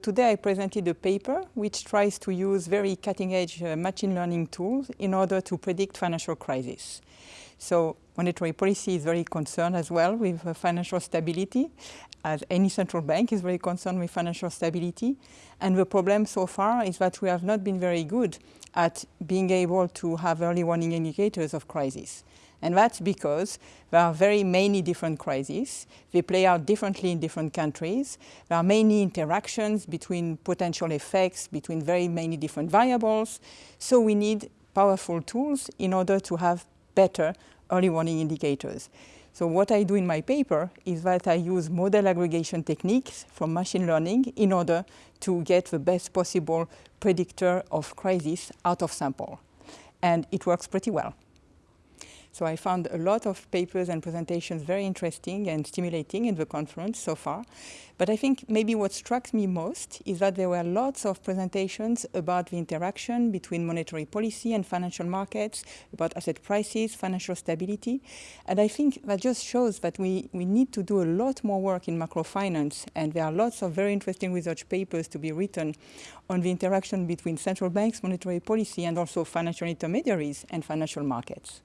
Today I presented a paper which tries to use very cutting-edge uh, machine learning tools in order to predict financial crises. So monetary policy is very concerned as well with uh, financial stability, as any central bank is very concerned with financial stability. And the problem so far is that we have not been very good at being able to have early warning indicators of crisis. And that's because there are very many different crises. They play out differently in different countries. There are many interactions between potential effects, between very many different variables. So we need powerful tools in order to have better early warning indicators. So what I do in my paper is that I use model aggregation techniques from machine learning in order to get the best possible predictor of crisis out of sample. And it works pretty well. So I found a lot of papers and presentations very interesting and stimulating in the conference so far. But I think maybe what struck me most is that there were lots of presentations about the interaction between monetary policy and financial markets, about asset prices, financial stability. And I think that just shows that we, we need to do a lot more work in macrofinance. And there are lots of very interesting research papers to be written on the interaction between central banks, monetary policy, and also financial intermediaries and financial markets.